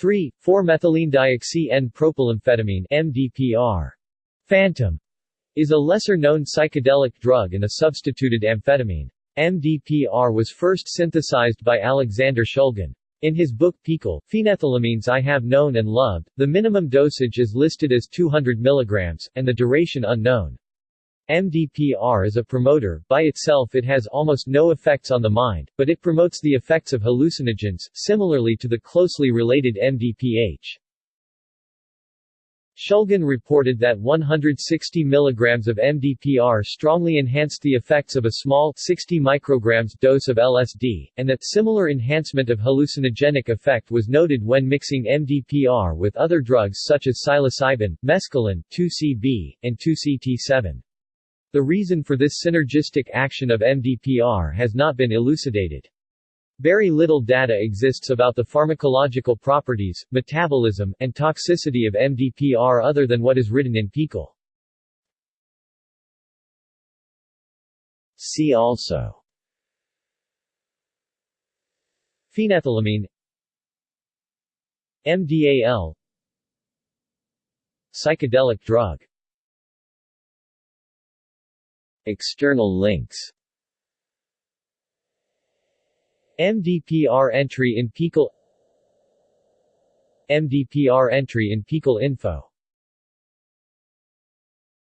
3. 4-methylene-dioxy-N-propylamphetamine MDPR. Phantom is a lesser-known psychedelic drug and a substituted amphetamine. MDPR was first synthesized by Alexander Shulgin. In his book PiHKAL, Phenethylamines I Have Known and Loved, the minimum dosage is listed as 200 mg, and the duration unknown. MDPR is a promoter, by itself it has almost no effects on the mind, but it promotes the effects of hallucinogens, similarly to the closely related MDPH. Shulgin reported that 160 mg of MDPR strongly enhanced the effects of a small 60 micrograms dose of LSD, and that similar enhancement of hallucinogenic effect was noted when mixing MDPR with other drugs such as psilocybin, mescaline, 2CB, and 2CT7. The reason for this synergistic action of MDPR has not been elucidated. Very little data exists about the pharmacological properties, metabolism, and toxicity of MDPR other than what is written in PiHKAL. See also Phenethylamine MDAL Psychedelic drug External links. MDPR entry in PiHKAL MDPR entry in PiHKAL Info